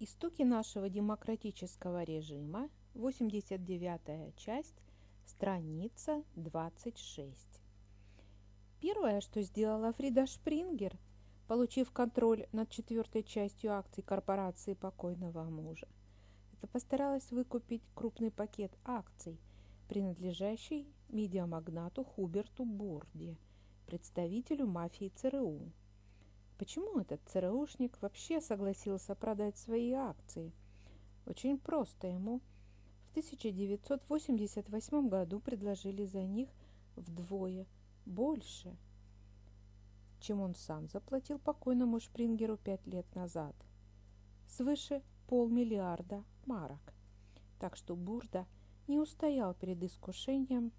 Истоки нашего демократического режима, 89 часть, страница 26. Первое, что сделала Фрида Шпрингер, получив контроль над четвертой частью акций корпорации покойного мужа, это постаралась выкупить крупный пакет акций, принадлежащий медиамагнату Хуберту Бурди, представителю мафии ЦРУ. Почему этот ЦРУшник вообще согласился продать свои акции? Очень просто ему в 1988 году предложили за них вдвое больше, чем он сам заплатил покойному Шпрингеру пять лет назад. Свыше полмиллиарда марок. Так что Бурда не устоял перед искушением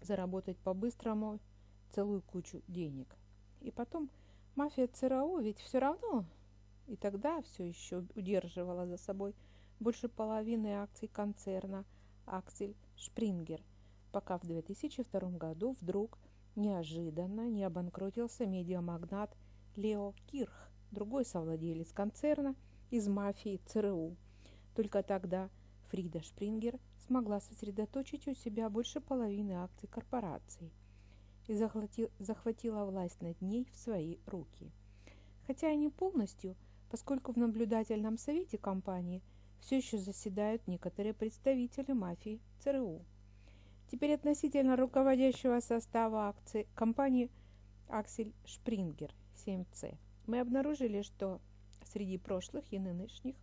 заработать по-быстрому целую кучу денег. И потом Мафия ЦРУ ведь все равно. И тогда все еще удерживала за собой больше половины акций концерна Аксель Шпрингер, пока в 2002 году вдруг неожиданно не обанкротился медиамагнат Лео Кирх, другой совладелец концерна из мафии ЦРУ. Только тогда Фрида Шпрингер смогла сосредоточить у себя больше половины акций корпорации и захватила власть над ней в свои руки. Хотя и не полностью, поскольку в наблюдательном совете компании все еще заседают некоторые представители мафии ЦРУ. Теперь относительно руководящего состава акций компании Аксель Шпрингер 7C. Мы обнаружили, что среди прошлых и нынешних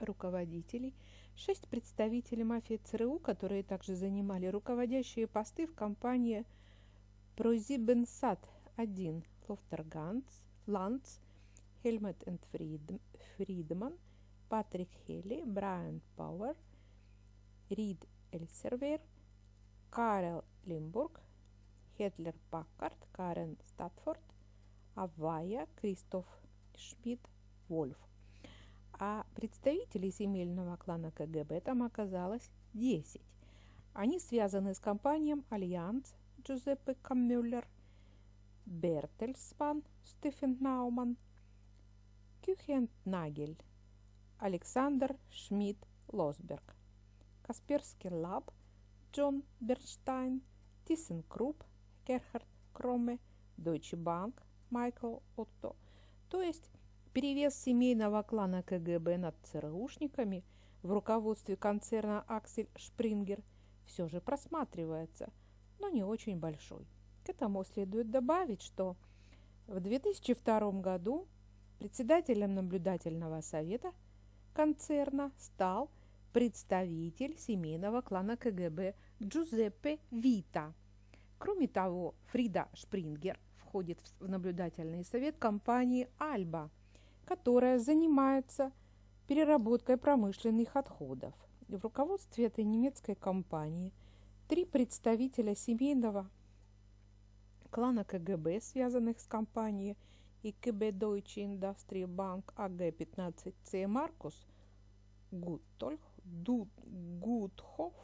руководителей шесть представителей мафии ЦРУ, которые также занимали руководящие посты в компании ProSiebenSat 1, Лофтерганц, Ланц, Хельмет энд Фридман, Патрик Хелли, Брайан Пауэр, Рид Эльсервер, Карел Лимбург, Хетлер Паккарт, Карен Статфорд, Авая, Кристоф Шмидт, Вольф. А представителей земельного клана КГБ там оказалось 10. Они связаны с компанией Альянс, Джузеппе Каммюллер, Бертельсман, Стефен Науман, Кюхентнагель, Александр Шмидт Лосберг, Касперский Лаб, Джон Берштайн, Тиссенкруп, Герхард Кроме, Deutsche Bank, Майкл Отто. То есть перевес семейного клана КГБ над ЦРУшниками в руководстве концерна Аксель Шпрингер все же просматривается – но не очень большой. К этому следует добавить, что в 2002 году председателем наблюдательного совета концерна стал представитель семейного клана КГБ Джузеппе Вита. Кроме того, Фрида Шпрингер входит в наблюдательный совет компании «Альба», которая занимается переработкой промышленных отходов. В руководстве этой немецкой компании – Три представителя семейного клана КГБ, связанных с компанией и КБ Deutsche Industrie Bank АГ-15С Маркус Гуттольх, Гутхоф,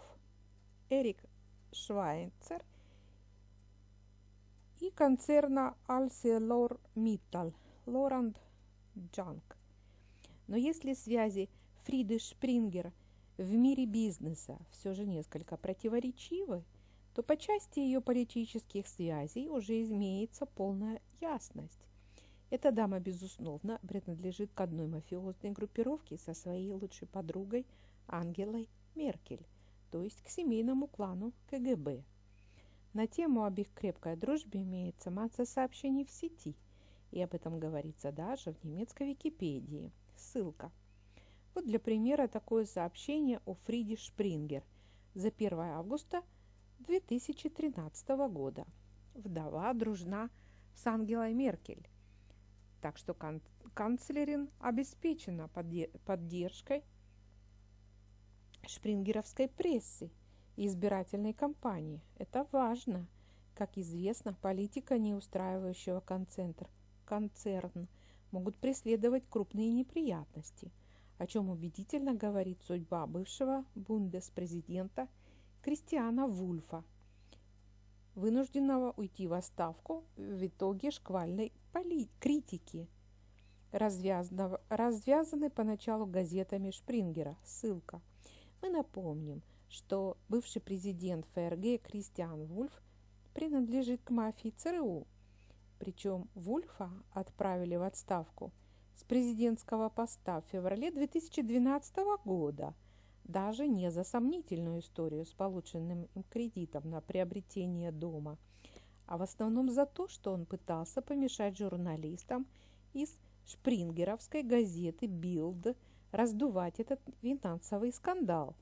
Эрик Швайцер и концерна Альселор Миттал Лоранд Джанк. Но если связи Фриды Шпрингер в мире бизнеса все же несколько противоречивы, то по части ее политических связей уже имеется полная ясность. Эта дама, безусловно, принадлежит к одной мафиозной группировке со своей лучшей подругой Ангелой Меркель, то есть к семейному клану КГБ. На тему об их крепкой дружбе имеется масса сообщений в сети, и об этом говорится даже в немецкой Википедии. Ссылка – вот для примера такое сообщение о Фриде Шпрингер за 1 августа 2013 года. Вдова дружна с Ангелой Меркель. Так что кан канцлерин обеспечена поддержкой шпрингеровской прессы и избирательной кампании. Это важно. Как известно, политика, не устраивающего концентр, концерн, могут преследовать крупные неприятности – о чем убедительно говорит судьба бывшего бундеспрезидента Кристиана Вульфа, вынужденного уйти в отставку в итоге шквальной критики развязаны поначалу газетами Шпрингера. Ссылка. Мы напомним, что бывший президент ФРГ Кристиан Вульф принадлежит к мафии ЦРУ. Причем Вульфа отправили в отставку с президентского поста в феврале 2012 года, даже не за сомнительную историю с полученным им кредитом на приобретение дома, а в основном за то, что он пытался помешать журналистам из шпрингеровской газеты «Билд» раздувать этот финансовый скандал.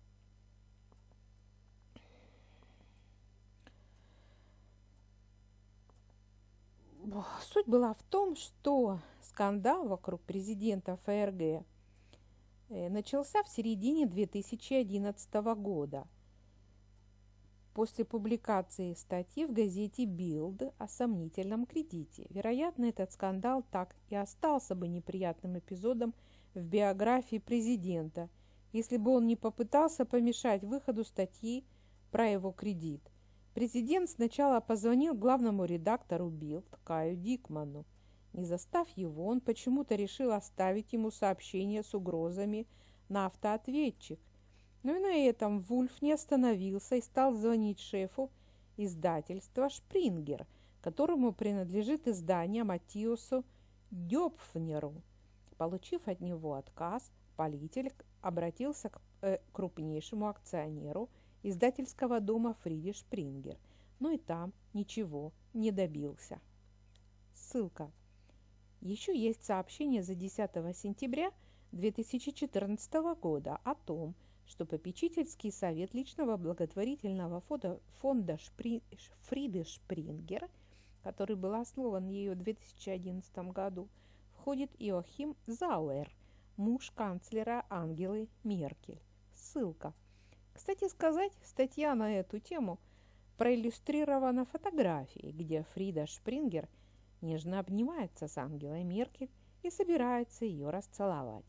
Суть была в том, что скандал вокруг президента ФРГ э, начался в середине 2011 года после публикации статьи в газете «Билд» о сомнительном кредите. Вероятно, этот скандал так и остался бы неприятным эпизодом в биографии президента, если бы он не попытался помешать выходу статьи про его кредит – Президент сначала позвонил главному редактору Билд Каю Дикману. Не застав его, он почему-то решил оставить ему сообщение с угрозами на автоответчик. Но и на этом Вульф не остановился и стал звонить шефу издательства «Шпрингер», которому принадлежит издание Матиосу Дёпфнеру. Получив от него отказ, политель обратился к э, крупнейшему акционеру – издательского дома Фриди Шпрингер, но и там ничего не добился. Ссылка. Еще есть сообщение за 10 сентября 2014 года о том, что попечительский совет личного благотворительного фонда, фонда Шпри, Фриды Шпрингер, который был основан ею в 2011 году, входит Иохим Зауэр, муж канцлера Ангелы Меркель. Ссылка. Кстати сказать, статья на эту тему проиллюстрирована фотографией, где Фрида Шпрингер нежно обнимается с Ангелой Меркель и собирается ее расцеловать.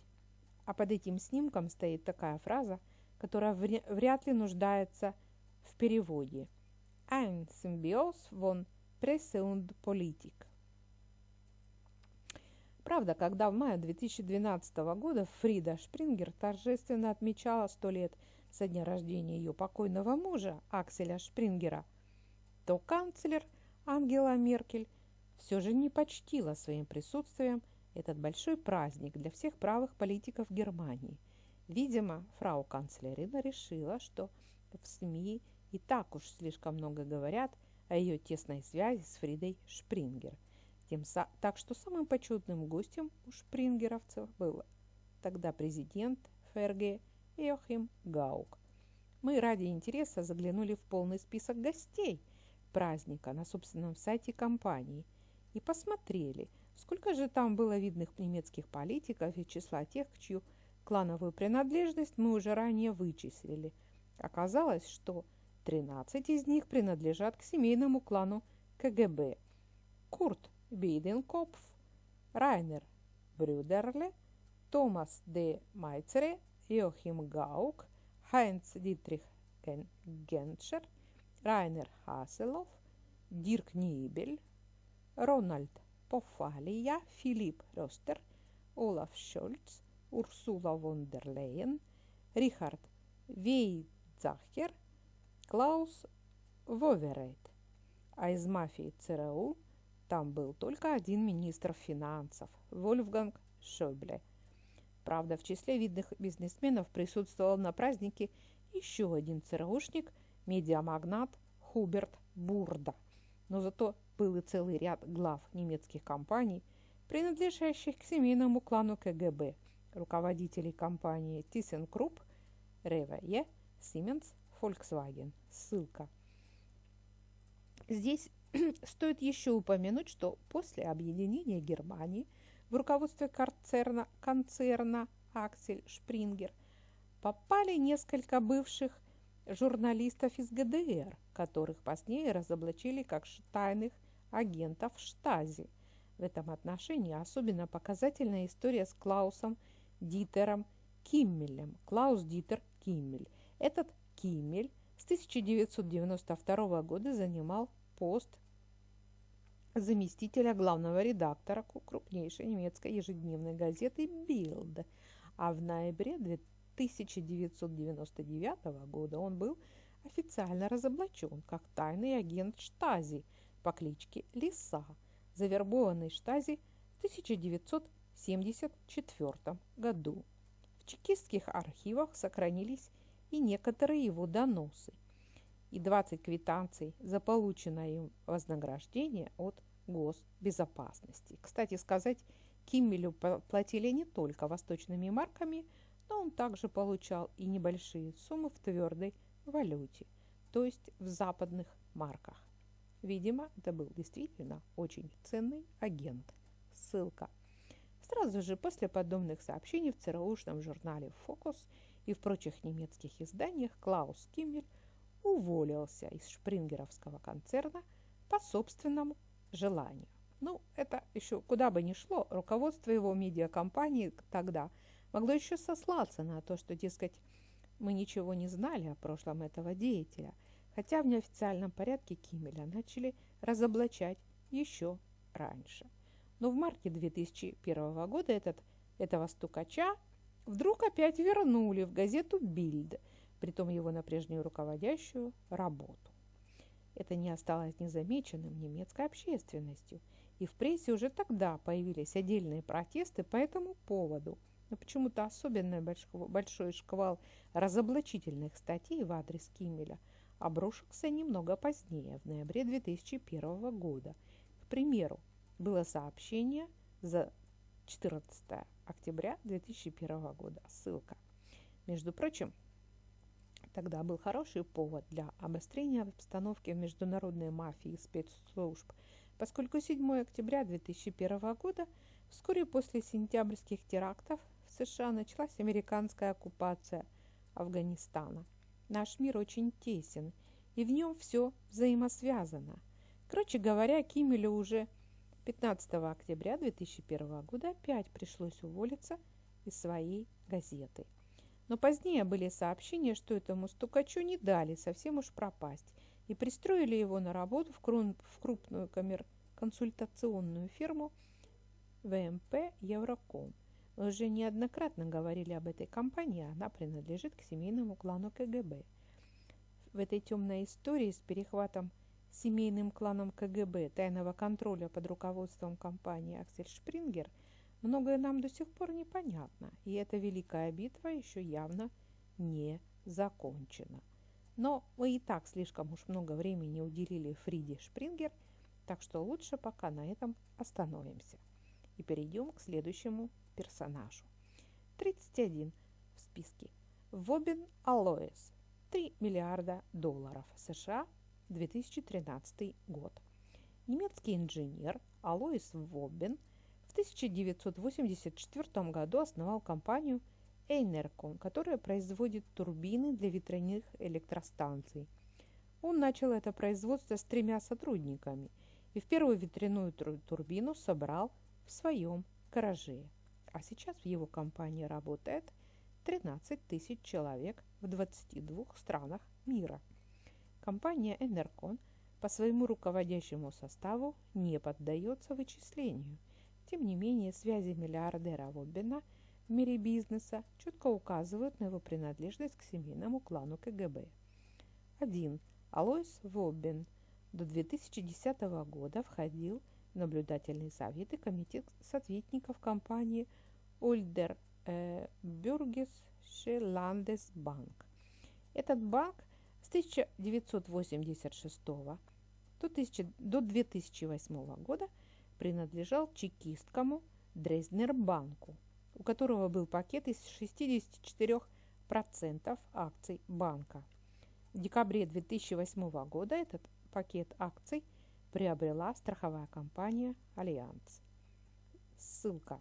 А под этим снимком стоит такая фраза, которая вряд ли нуждается в переводе. «Ein Symbios von Presse und Politik». Правда, когда в мае 2012 года Фрида Шпрингер торжественно отмечала сто лет – со дня рождения ее покойного мужа Акселя Шпрингера, то канцлер Ангела Меркель все же не почтила своим присутствием этот большой праздник для всех правых политиков Германии. Видимо, фрау канцлерина решила, что в СМИ и так уж слишком много говорят о ее тесной связи с Фридой Шпрингер. Тем, так что самым почетным гостем у шпрингеровцев был тогда президент ФРГ Йохим Гаук. Мы ради интереса заглянули в полный список гостей праздника на собственном сайте компании и посмотрели, сколько же там было видных немецких политиков и числа тех, чью клановую принадлежность мы уже ранее вычислили. Оказалось, что 13 из них принадлежат к семейному клану КГБ. Курт Бейденкопф, Райнер Брюдерле, Томас де Майцере Joachim Gauck, Heinz Dietrich Genscher, Rainer Haseloff, Dirk Niebel, Ronald Poffalia, Philipp Roster, Olaf Scholz, Ursula von der Leyen, Richard Weizsäcker, Klaus Воверейт. А из мафии ЦРУ там был только один министр финансов – Вольфганг Шойбле – Правда, в числе видных бизнесменов присутствовал на празднике еще один ЦРУшник, медиамагнат Хуберт Бурда. Но зато был и целый ряд глав немецких компаний, принадлежащих к семейному клану КГБ, руководителей компании ThyssenKrupp, RWE, Siemens, Volkswagen. Ссылка. Здесь стоит еще упомянуть, что после объединения Германии – в руководстве концерна, концерна Аксель Шпрингер попали несколько бывших журналистов из ГДР, которых позднее разоблачили как тайных агентов Штази. В этом отношении особенно показательная история с Клаусом Дитером Киммелем. Клаус Дитер Киммель. Этот Киммель с 1992 года занимал пост заместителя главного редактора крупнейшей немецкой ежедневной газеты «Билд». А в ноябре 1999 года он был официально разоблачен как тайный агент Штази по кличке Лиса, завербованный Штази в 1974 году. В чекистских архивах сохранились и некоторые его доносы и 20 квитанций за полученное им вознаграждение от госбезопасности. Кстати сказать, Киммелю платили не только восточными марками, но он также получал и небольшие суммы в твердой валюте, то есть в западных марках. Видимо, это был действительно очень ценный агент. Ссылка. Сразу же после подобных сообщений в ЦРУшном журнале «Фокус» и в прочих немецких изданиях Клаус Киммель уволился из шпрингеровского концерна по собственному желанию. Ну, это еще куда бы ни шло, руководство его медиакомпании тогда могло еще сослаться на то, что, дескать, мы ничего не знали о прошлом этого деятеля, хотя в неофициальном порядке Кимеля начали разоблачать еще раньше. Но в марте 2001 года этот, этого стукача вдруг опять вернули в газету «Бильд», притом его на прежнюю руководящую работу. Это не осталось незамеченным немецкой общественностью, и в прессе уже тогда появились отдельные протесты по этому поводу. Но почему-то особенно большой шквал разоблачительных статей в адрес Киммеля обрушился немного позднее, в ноябре 2001 года. К примеру, было сообщение за 14 октября 2001 года. Ссылка. Между прочим, Тогда был хороший повод для обострения обстановки в международной мафии и спецслужб, поскольку 7 октября 2001 года, вскоре после сентябрьских терактов, в США началась американская оккупация Афганистана. Наш мир очень тесен, и в нем все взаимосвязано. Короче говоря, Кимелю уже 15 октября 2001 года опять пришлось уволиться из своей газеты – но позднее были сообщения, что этому стукачу не дали совсем уж пропасть и пристроили его на работу в, крупную коммер консультационную фирму ВМП Евроком. Мы уже неоднократно говорили об этой компании, она принадлежит к семейному клану КГБ. В этой темной истории с перехватом семейным кланом КГБ тайного контроля под руководством компании Аксель Шпрингер – Многое нам до сих пор непонятно, и эта великая битва еще явно не закончена. Но мы и так слишком уж много времени уделили Фриде Шпрингер, так что лучше пока на этом остановимся. И перейдем к следующему персонажу. 31 в списке. Вобин Алоэс. 3 миллиарда долларов США, 2013 год. Немецкий инженер Алоис Вобин – в 1984 году основал компанию Эйнеркон, которая производит турбины для ветряных электростанций. Он начал это производство с тремя сотрудниками и в первую ветряную турбину собрал в своем гараже. А сейчас в его компании работает 13 тысяч человек в 22 странах мира. Компания Энеркон по своему руководящему составу не поддается вычислению – тем не менее, связи миллиардера Воббина в мире бизнеса четко указывают на его принадлежность к семейному клану КГБ. 1. Алойс Воббин до 2010 года входил в наблюдательный совет и комитет советников компании Ульдер э, Бюргес Шеландесбанк. Этот банк с 1986 до, 1000, до 2008 года – принадлежал чекистскому Дрезднербанку, у которого был пакет из 64% акций банка. В декабре 2008 года этот пакет акций приобрела страховая компания «Альянс». Ссылка.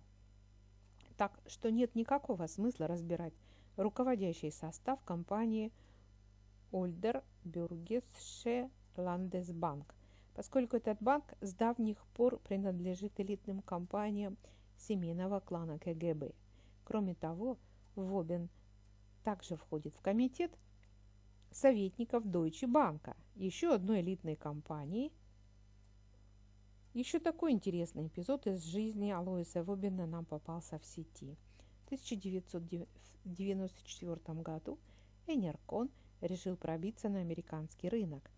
Так что нет никакого смысла разбирать руководящий состав компании Ольдер Бюргесше Ландесбанк поскольку этот банк с давних пор принадлежит элитным компаниям семейного клана КГБ. Кроме того, Вобин также входит в комитет советников Deutsche Bank, еще одной элитной компании, Еще такой интересный эпизод из жизни Алоиса Вобина нам попался в сети. В 1994 году Энеркон решил пробиться на американский рынок.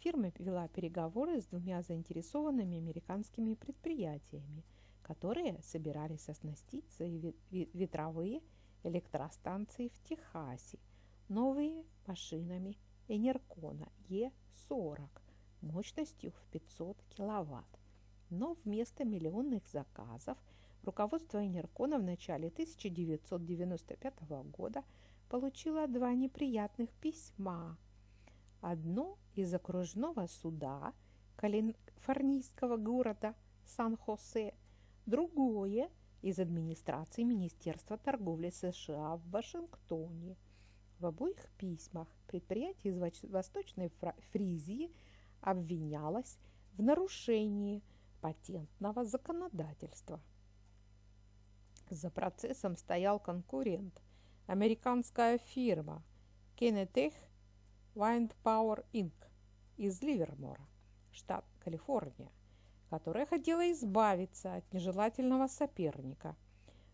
Фирма вела переговоры с двумя заинтересованными американскими предприятиями, которые собирались оснастить свои ветровые электростанции в Техасе новыми машинами Энеркона Е40 мощностью в 500 киловатт. Но вместо миллионных заказов руководство Энеркона в начале 1995 года получило два неприятных письма. Одно из окружного суда калифорнийского города Сан-Хосе, другое из администрации Министерства торговли США в Вашингтоне. В обоих письмах предприятие из Восточной Фризии – обвинялась в нарушении патентного законодательства. За процессом стоял конкурент, американская фирма Kenetech Wind Power Inc. из Ливермора, штат Калифорния, которая хотела избавиться от нежелательного соперника.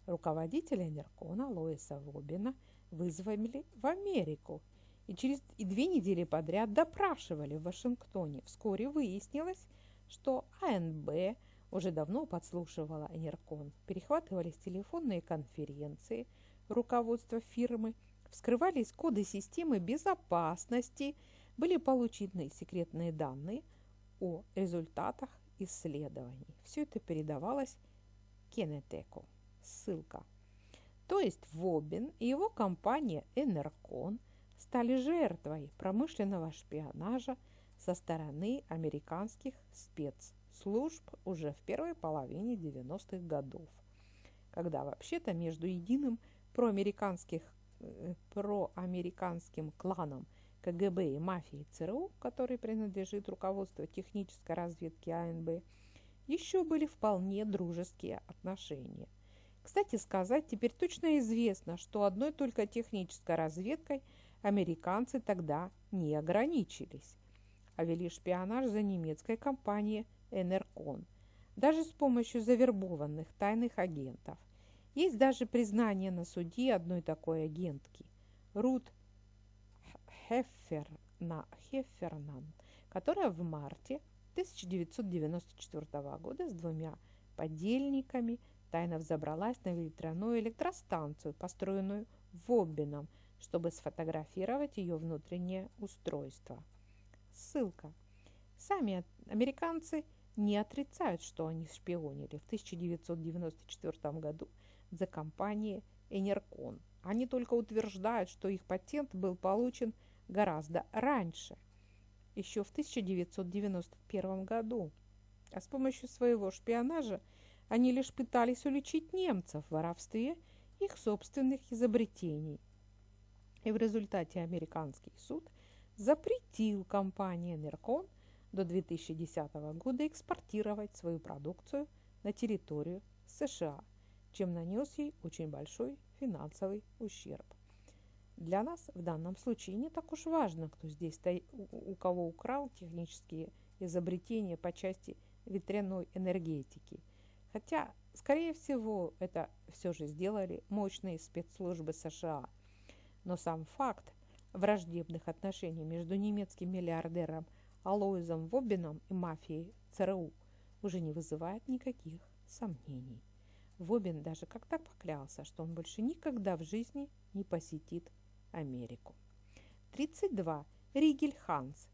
Руководителя Неркона Лоиса Вобина вызвали в Америку – и через и две недели подряд допрашивали в Вашингтоне. Вскоре выяснилось, что АНБ уже давно подслушивала Энеркон. Перехватывались телефонные конференции руководства фирмы, вскрывались коды системы безопасности, были получены секретные данные о результатах исследований. Все это передавалось Кенетеку. Ссылка. То есть Вобин и его компания Энеркон – стали жертвой промышленного шпионажа со стороны американских спецслужб уже в первой половине 90-х годов, когда вообще-то между единым проамериканских, э, проамериканским кланом КГБ и мафией ЦРУ, который принадлежит руководству технической разведки АНБ, еще были вполне дружеские отношения. Кстати сказать, теперь точно известно, что одной только технической разведкой – американцы тогда не ограничились, а вели шпионаж за немецкой компанией «Энеркон», даже с помощью завербованных тайных агентов. Есть даже признание на суде одной такой агентки – Рут Хефферна, Хеффернан, которая в марте 1994 года с двумя подельниками тайно взобралась на ветряную электростанцию, построенную в Оббином – чтобы сфотографировать ее внутреннее устройство. Ссылка. Сами американцы не отрицают, что они шпионили в 1994 году за компанией Энеркон. Они только утверждают, что их патент был получен гораздо раньше, еще в 1991 году. А с помощью своего шпионажа они лишь пытались уличить немцев в воровстве их собственных изобретений – и в результате американский суд запретил компании Неркон до 2010 года экспортировать свою продукцию на территорию США, чем нанес ей очень большой финансовый ущерб. Для нас в данном случае не так уж важно, кто здесь у кого украл технические изобретения по части ветряной энергетики. Хотя, скорее всего, это все же сделали мощные спецслужбы США – но сам факт враждебных отношений между немецким миллиардером Алоизом Вобином и мафией ЦРУ уже не вызывает никаких сомнений. Вобин даже как-то поклялся, что он больше никогда в жизни не посетит Америку. 32. Ригель Ханс.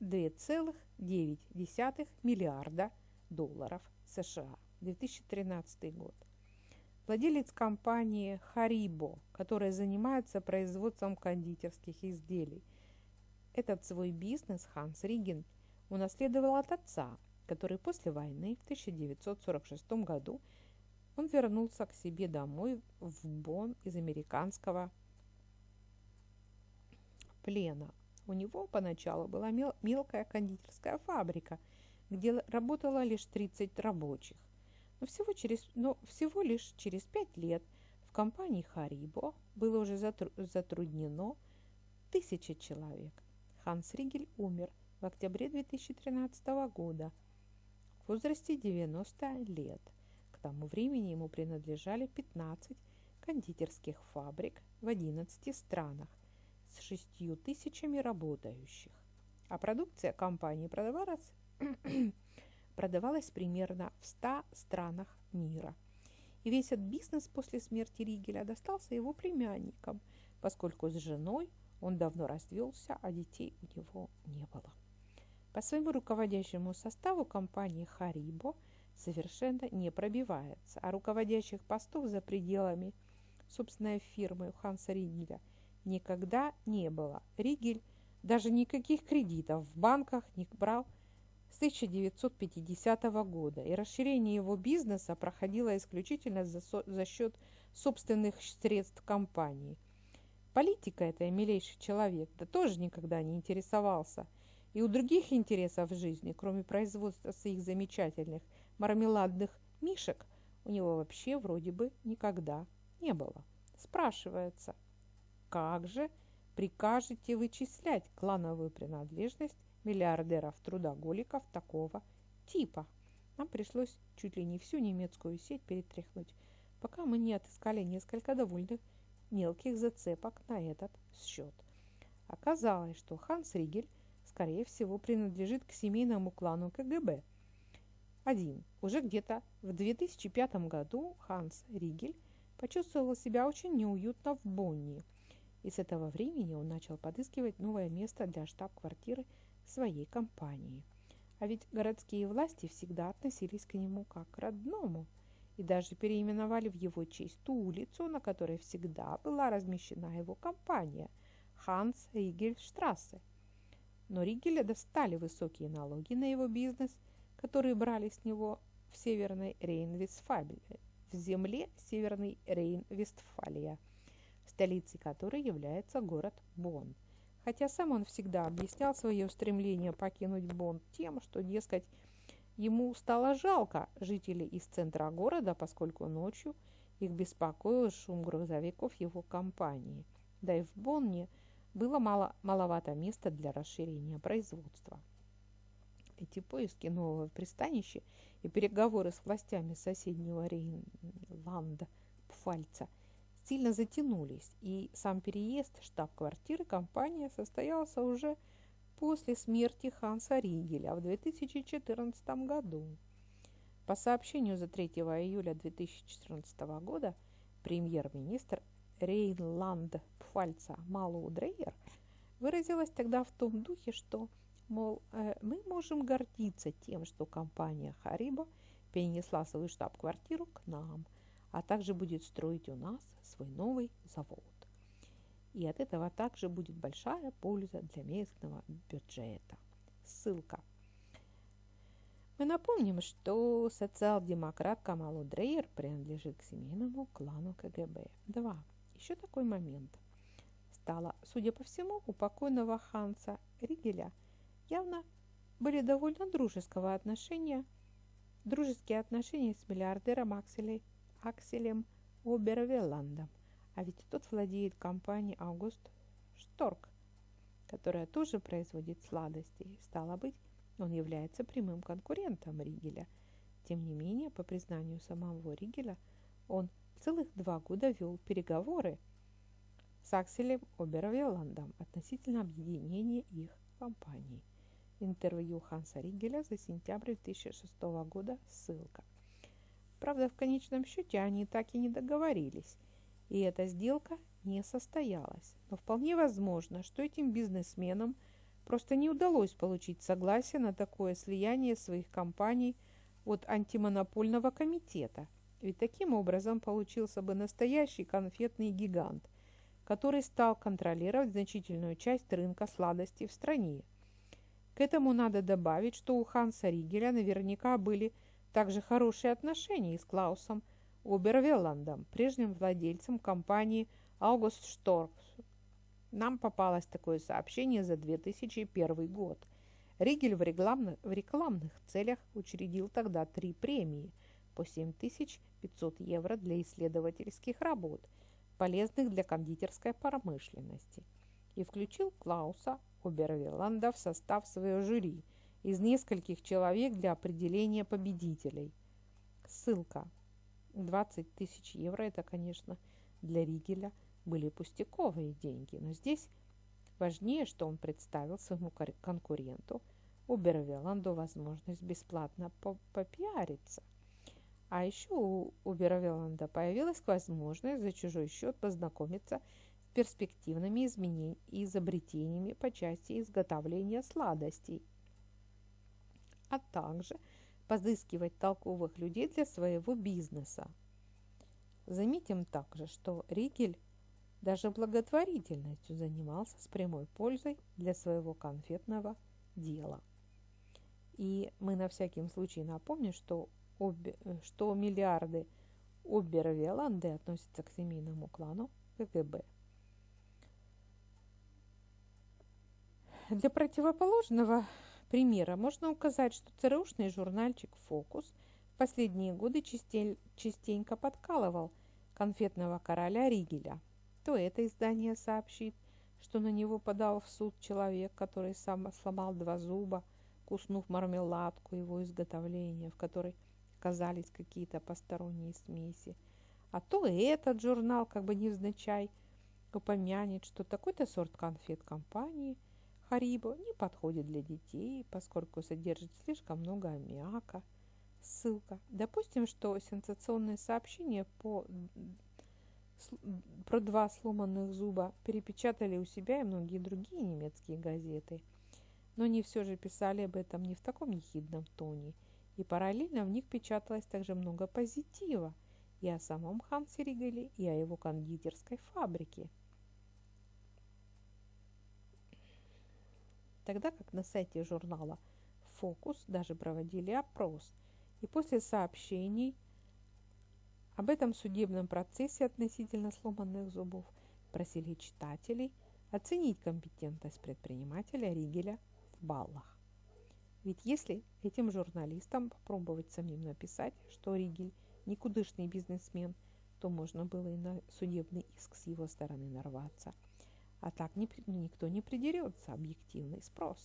2,9 миллиарда долларов США. 2013 год владелец компании Харибо, которая занимается производством кондитерских изделий. Этот свой бизнес Ханс Риген унаследовал от отца, который после войны в 1946 году он вернулся к себе домой в Бонн из американского плена. У него поначалу была мелкая кондитерская фабрика, где работало лишь 30 рабочих. Но всего, через, но всего лишь через пять лет в компании Харибо было уже затруднено тысяча человек. Ханс Ригель умер в октябре 2013 года. в возрасте 90 лет. К тому времени ему принадлежали 15 кондитерских фабрик в 11 странах с 6 тысячами работающих. А продукция компании продавалась, продавалась примерно в 100 странах мира. И весь этот бизнес после смерти Ригеля достался его племянникам, поскольку с женой он давно развелся, а детей у него не было. По своему руководящему составу компания Харибо совершенно не пробивается, а руководящих постов за пределами собственной фирмы Ханса Ригеля никогда не было. Ригель даже никаких кредитов в банках не брал с 1950 года, и расширение его бизнеса проходило исключительно за, за счет собственных средств компании. Политика это милейший человек, да тоже никогда не интересовался – и у других интересов в жизни, кроме производства своих замечательных мармеладных мишек, у него вообще вроде бы никогда не было. Спрашивается, как же прикажете вычислять клановую принадлежность миллиардеров-трудоголиков такого типа? Нам пришлось чуть ли не всю немецкую сеть перетряхнуть, пока мы не отыскали несколько довольно мелких зацепок на этот счет. Оказалось, что Ханс Ригель – скорее всего, принадлежит к семейному клану КГБ. Один. Уже где-то в 2005 году Ханс Ригель почувствовал себя очень неуютно в Бонне, и с этого времени он начал подыскивать новое место для штаб-квартиры своей компании. А ведь городские власти всегда относились к нему как к родному и даже переименовали в его честь ту улицу, на которой всегда была размещена его компания – Ханс Ригель Штрассе – но Ригеля достали высокие налоги на его бизнес, которые брали с него в Северной Рейн-Вестфалии, в земле Северной Рейн-Вестфалия, столицей которой является город Бонн. Хотя сам он всегда объяснял свое стремление покинуть Бонн тем, что, дескать, ему стало жалко жителей из центра города, поскольку ночью их беспокоил шум грузовиков его компании. Да и в Бонне – было мало, маловато места для расширения производства. Эти поиски нового пристанища и переговоры с властями соседнего Рейнланда Пфальца сильно затянулись, и сам переезд штаб-квартиры компании состоялся уже после смерти Ханса Ригеля в 2014 году. По сообщению за 3 июля 2014 года премьер-министр Рейнланд-Пфальца Малоу Дрейер выразилась тогда в том духе, что, мол, э, мы можем гордиться тем, что компания Харибо перенесла свою штаб-квартиру к нам, а также будет строить у нас свой новый завод. И от этого также будет большая польза для местного бюджета. Ссылка. Мы напомним, что социал-демократ Камалу Дрейер принадлежит к семейному клану КГБ. 2 еще такой момент. Стало, судя по всему, у покойного Ханса Ригеля явно были довольно дружеского отношения, дружеские отношения с миллиардером Акселей, Акселем Обервелландом. А ведь тот владеет компанией Аугуст Шторк, которая тоже производит сладости. Стало быть, он является прямым конкурентом Ригеля. Тем не менее, по признанию самого Ригеля, он целых два года вел переговоры с Акселем Обервелландом относительно объединения их компаний. Интервью Ханса Ригеля за сентябрь 2006 года, ссылка. Правда, в конечном счете они так и не договорились, и эта сделка не состоялась. Но вполне возможно, что этим бизнесменам просто не удалось получить согласие на такое слияние своих компаний от антимонопольного комитета – ведь таким образом получился бы настоящий конфетный гигант, который стал контролировать значительную часть рынка сладостей в стране. К этому надо добавить, что у Ханса Ригеля наверняка были также хорошие отношения с Клаусом Обервелландом, прежним владельцем компании Аугуст Шторкс. Нам попалось такое сообщение за 2001 год. Ригель в рекламных, в рекламных целях учредил тогда три премии – по 7500 евро для исследовательских работ, полезных для кондитерской промышленности, и включил Клауса Обервеланда в состав своего жюри из нескольких человек для определения победителей. Ссылка. 20 тысяч евро – это, конечно, для Ригеля были пустяковые деньги, но здесь важнее, что он представил своему конкуренту Убервеланду возможность бесплатно попиариться. А еще у Убервеланда появилась возможность за чужой счет познакомиться с перспективными изобретениями по части изготовления сладостей, а также подыскивать толковых людей для своего бизнеса. Заметим также, что Ригель даже благотворительностью занимался с прямой пользой для своего конфетного дела. И мы на всякий случай напомним, что, обе, что миллиарды Обервеланды относятся к семейному клану КГБ. Для противоположного примера можно указать, что ЦРУшный журнальчик «Фокус» в последние годы частенько подкалывал конфетного короля Ригеля. То это издание сообщит, что на него подал в суд человек, который сам сломал два зуба, куснув мармеладку его изготовления, в которой оказались какие-то посторонние смеси. А то и этот журнал, как бы невзначай, упомянет, что такой-то сорт конфет компании Харибо не подходит для детей, поскольку содержит слишком много аммиака. Ссылка. Допустим, что сенсационное сообщение по про два сломанных зуба перепечатали у себя и многие другие немецкие газеты. Но они все же писали об этом не в таком ехидном тоне, и параллельно в них печаталось также много позитива и о самом Хансе Ригеле, и о его кондитерской фабрике. Тогда как на сайте журнала «Фокус» даже проводили опрос, и после сообщений – об этом судебном процессе относительно сломанных зубов просили читателей оценить компетентность предпринимателя Ригеля в баллах. Ведь если этим журналистам попробовать самим написать, что Ригель никудышный бизнесмен, то можно было и на судебный иск с его стороны нарваться. А так никто не придерется, объективный спрос.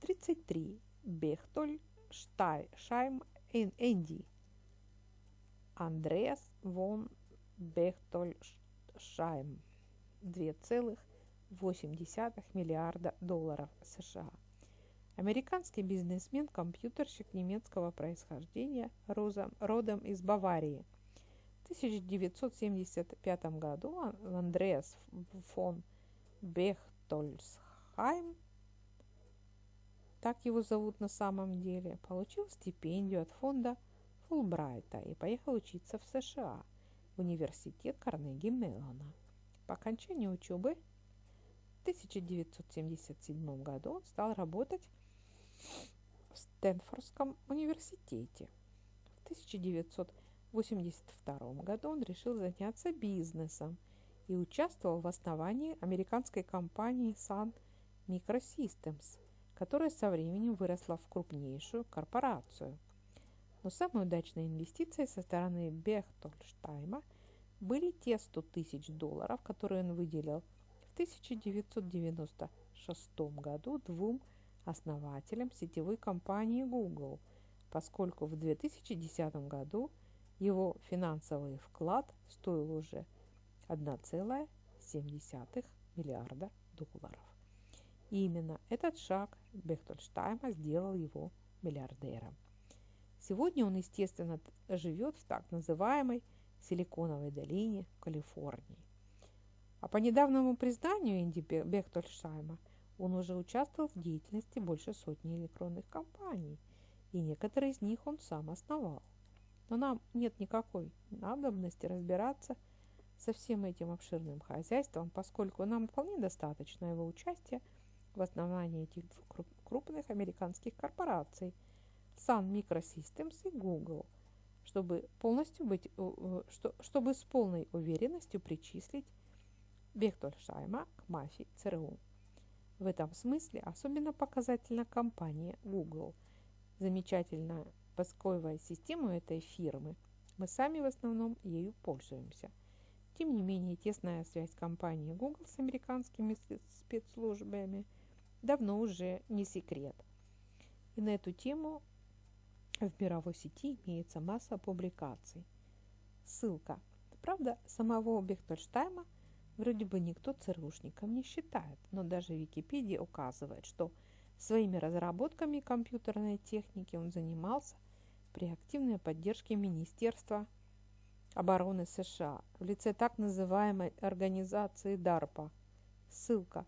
33. Бехтоль Штай, Шайм Энди Андреас вон Бехтольшайм 2,8 миллиарда долларов США. Американский бизнесмен-компьютерщик немецкого происхождения, родом из Баварии. В 1975 году Андреас фон Бехтольсхайм, так его зовут на самом деле, получил стипендию от фонда Фулбрайта и поехал учиться в США, в университет Карнеги Меллона. По окончании учебы в 1977 году он стал работать в Стэнфордском университете. В 1982 году он решил заняться бизнесом и участвовал в основании американской компании Sun Microsystems, которая со временем выросла в крупнейшую корпорацию – но самой удачной инвестицией со стороны Бехтольштайма были те 100 тысяч долларов, которые он выделил в 1996 году двум основателям сетевой компании Google, поскольку в 2010 году его финансовый вклад стоил уже 1,7 миллиарда долларов. И именно этот шаг Бехтольштайма сделал его миллиардером. Сегодня он, естественно, живет в так называемой Силиконовой долине Калифорнии. А по недавнему признанию Инди Бехтольшайма он уже участвовал в деятельности больше сотни электронных компаний, и некоторые из них он сам основал. Но нам нет никакой надобности разбираться со всем этим обширным хозяйством, поскольку нам вполне достаточно его участия в основании этих крупных американских корпораций – Sun Microsystems и Google, чтобы, полностью быть, чтобы с полной уверенностью причислить Бехтольшайма к мафии ЦРУ. В этом смысле особенно показательна компания Google. Замечательная поисковая система этой фирмы. Мы сами в основном ею пользуемся. Тем не менее, тесная связь компании Google с американскими спецслужбами давно уже не секрет – И на эту тему в мировой сети имеется масса публикаций. Ссылка. Правда, самого Бехтельштайма вроде бы никто ЦРУшником не считает, но даже Википедия указывает, что своими разработками компьютерной техники он занимался при активной поддержке Министерства обороны США в лице так называемой организации DARPA. Ссылка.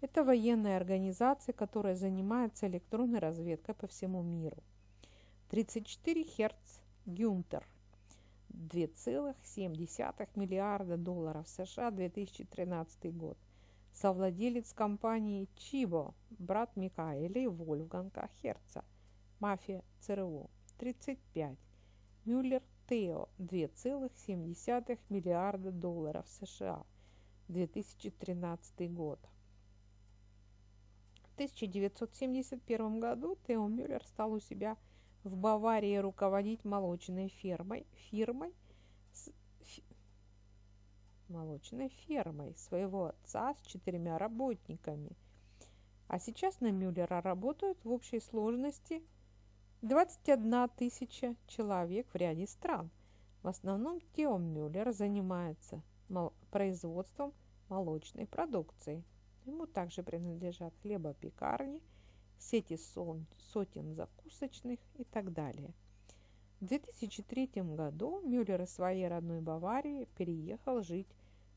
Это военная организация, которая занимается электронной разведкой по всему миру. 34 Херц Гюнтер. 2,7 миллиарда долларов США 2013 год. Совладелец компании Чибо, брат Микаэля и Вольфганга Херца. Мафия ЦРУ. 35. Мюллер Тео 2,7 миллиарда долларов США 2013 год. В 1971 году Тео Мюллер стал у себя в Баварии руководить молочной фермой, фирмой, молочной фермой своего отца с четырьмя работниками. А сейчас на Мюллера работают в общей сложности – 21 тысяча человек в ряде стран. В основном Тео Мюллер занимается производством молочной продукции. Ему также принадлежат хлебопекарни, сети сотен закусочных и так далее. В 2003 году Мюллер из своей родной Баварии переехал жить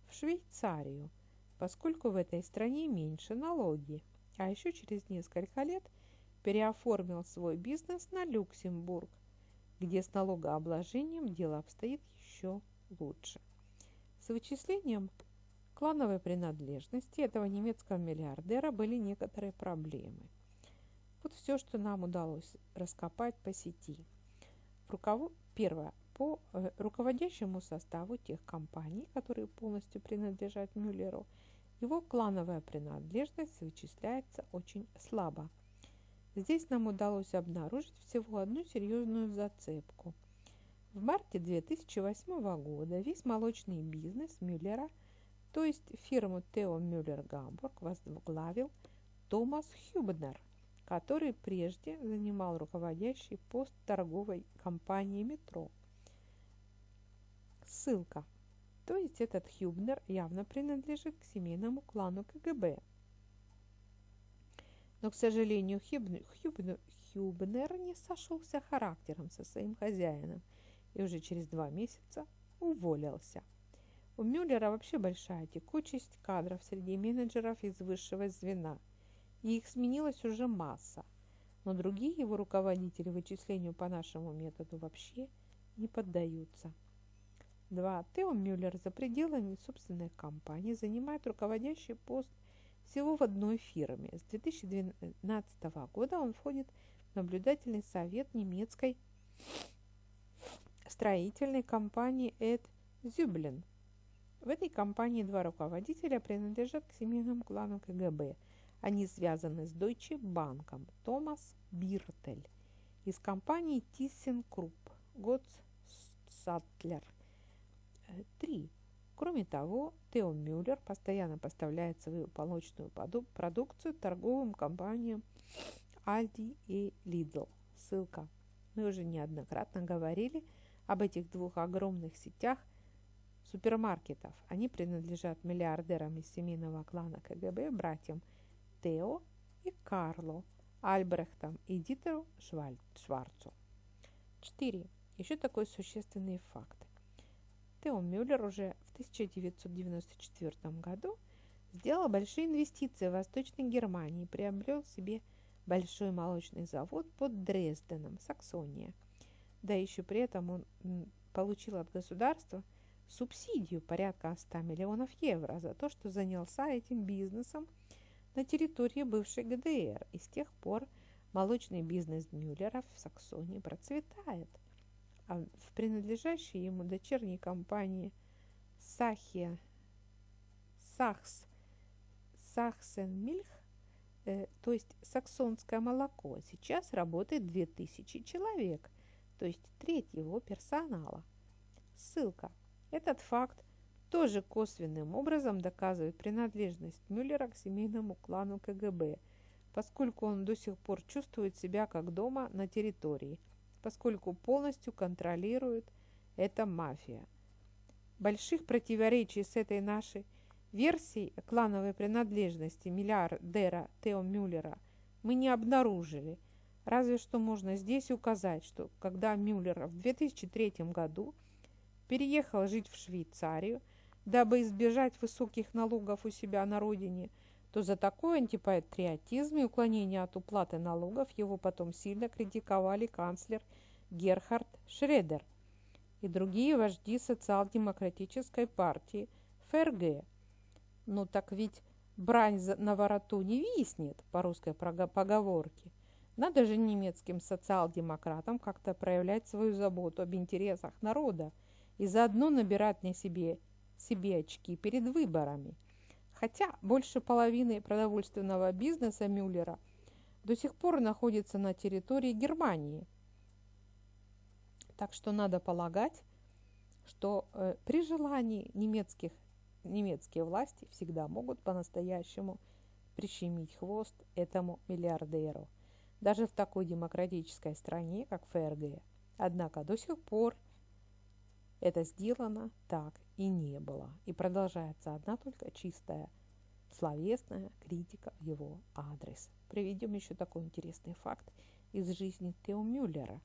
в Швейцарию, поскольку в этой стране меньше налоги. А еще через несколько лет – переоформил свой бизнес на Люксембург, где с налогообложением дело обстоит еще лучше. С вычислением клановой принадлежности этого немецкого миллиардера были некоторые проблемы. Вот все, что нам удалось раскопать по сети. Руков... Первое. По э, руководящему составу тех компаний, которые полностью принадлежат Мюллеру, его клановая принадлежность вычисляется очень слабо – Здесь нам удалось обнаружить всего одну серьезную зацепку. В марте 2008 года весь молочный бизнес Мюллера, то есть фирму Тео Мюллер Гамбург, возглавил Томас Хюбнер, который прежде занимал руководящий пост торговой компании «Метро». Ссылка. То есть этот Хюбнер явно принадлежит к семейному клану КГБ – но, к сожалению, Хюбнер, Хюбнер, не сошелся характером со своим хозяином и уже через два месяца уволился. У Мюллера вообще большая текучесть кадров среди менеджеров из высшего звена, и их сменилась уже масса, но другие его руководители вычислению по нашему методу вообще не поддаются. 2. Тео Мюллер за пределами собственной компании занимает руководящий пост – всего в одной фирме. С 2012 года он входит в наблюдательный совет немецкой строительной компании Эд Зюблин. В этой компании два руководителя принадлежат к семейному клану КГБ. Они связаны с Deutsche Банком. Томас Биртель из компании ThyssenKrupp, Готс Сатлер. Три. Кроме того, Тео Мюллер постоянно поставляет свою молочную продукцию торговым компаниям Aldi и Lidl. Ссылка. Мы уже неоднократно говорили об этих двух огромных сетях супермаркетов. Они принадлежат миллиардерам из семейного клана КГБ, братьям Тео и Карло, Альбрехтам и Дитеру Шварцу. 4. Еще такой существенный факт. Тео Мюллер уже в 1994 году сделал большие инвестиции в Восточной Германии и приобрел себе большой молочный завод под Дрезденом, Саксония. Да еще при этом он получил от государства субсидию порядка 100 миллионов евро за то, что занялся этим бизнесом на территории бывшей ГДР. И с тех пор молочный бизнес Мюллера в Саксонии процветает – а в принадлежащей ему дочерней компании Сахия Сахс Сахсенмильх, э, то есть саксонское молоко, сейчас работает 2000 человек, то есть треть его персонала. Ссылка. Этот факт тоже косвенным образом доказывает принадлежность Мюллера к семейному клану КГБ, поскольку он до сих пор чувствует себя как дома на территории, поскольку полностью контролирует эта мафия. Больших противоречий с этой нашей версией клановой принадлежности миллиардера Тео Мюллера мы не обнаружили. Разве что можно здесь указать, что когда Мюллер в 2003 году переехал жить в Швейцарию, дабы избежать высоких налогов у себя на родине – то за такой антипатриотизм и уклонение от уплаты налогов его потом сильно критиковали канцлер Герхард Шредер и другие вожди социал-демократической партии ФРГ. Ну так ведь брань на вороту не виснет, по русской поговорке. Надо же немецким социал-демократам как-то проявлять свою заботу об интересах народа и заодно набирать на себе, себе очки перед выборами – Хотя больше половины продовольственного бизнеса Мюллера до сих пор находится на территории Германии. Так что надо полагать, что э, при желании немецких, немецкие власти всегда могут по-настоящему прищемить хвост этому миллиардеру. Даже в такой демократической стране, как ФРГ. Однако до сих пор это сделано так и не было. И продолжается одна только чистая словесная критика в его адрес. Приведем еще такой интересный факт из жизни Тео Мюллера.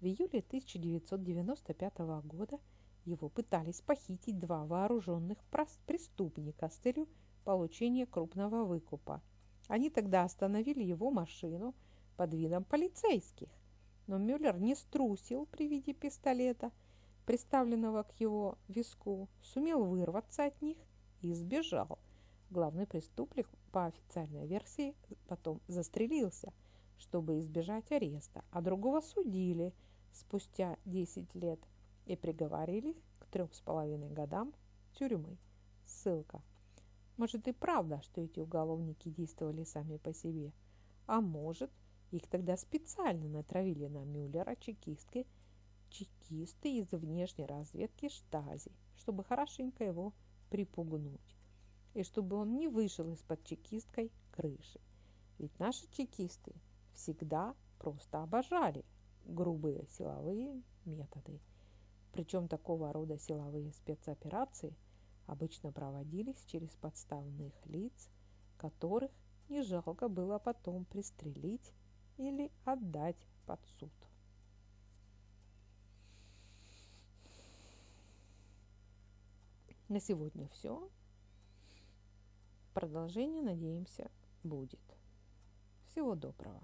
В июле 1995 года его пытались похитить два вооруженных преступника с целью получения крупного выкупа. Они тогда остановили его машину под видом полицейских. Но Мюллер не струсил при виде пистолета – приставленного к его виску, сумел вырваться от них и сбежал. Главный преступник, по официальной версии, потом застрелился, чтобы избежать ареста, а другого судили спустя 10 лет и приговорили к трем с половиной годам тюрьмы. Ссылка. Может и правда, что эти уголовники действовали сами по себе, а может, их тогда специально натравили на Мюллера чекистки – чекисты из внешней разведки Штази, чтобы хорошенько его припугнуть, и чтобы он не вышел из-под чекисткой крыши. Ведь наши чекисты всегда просто обожали грубые силовые методы. Причем такого рода силовые спецоперации обычно проводились через подставных лиц, которых не жалко было потом пристрелить или отдать под суд. На сегодня все. Продолжение, надеемся, будет. Всего доброго.